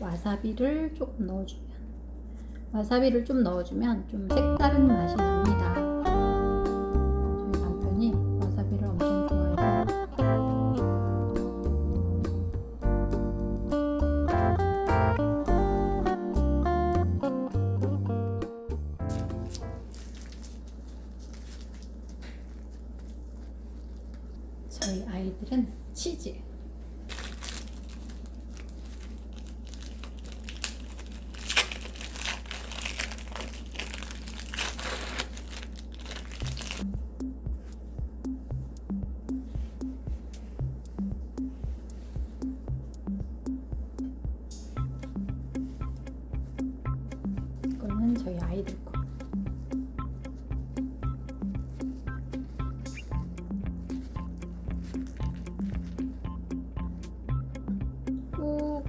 와사비를 조금 넣어주면 와사비를 좀 넣어주면 좀 색다른 맛이 납니다. 저희 남편이 와사비를 엄청 좋아해요. 저희 아이들은 치즈.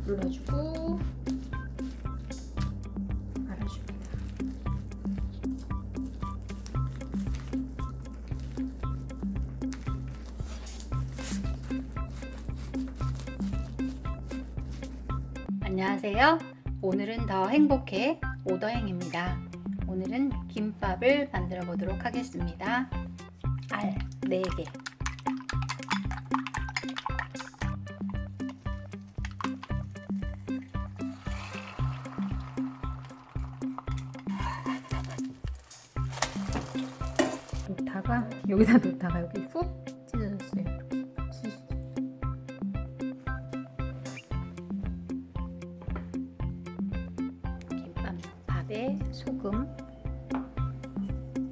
눌러주고 말아줍니다. 안녕하세요. 오늘은 더 행복해 오더행입니다. 오늘은 김밥을 만들어 보도록 하겠습니다. 알 4개. 놓다가 여기다 놓다가 여기 훅 찢어졌어요. 김밥 밥에 소금,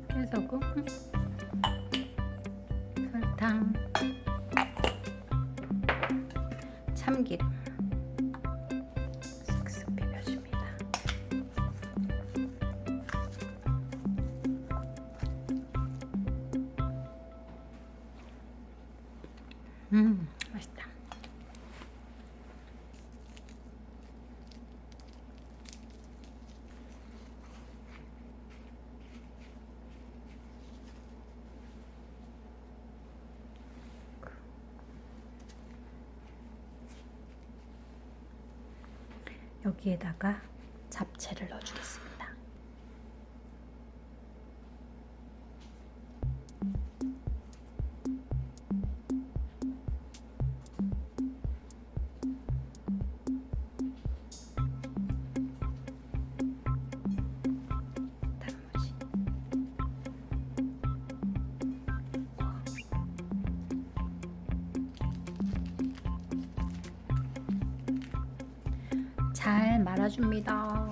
깨소금, 설탕, 참기름 음, 맛있다. 여기에다가 잡채를 넣어주겠습니다. 잘 말아줍니다.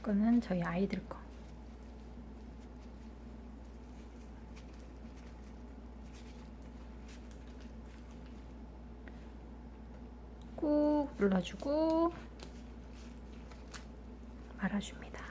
이거는 저희 아이들 거. 꾹 눌러주고 말아줍니다.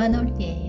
만 올게.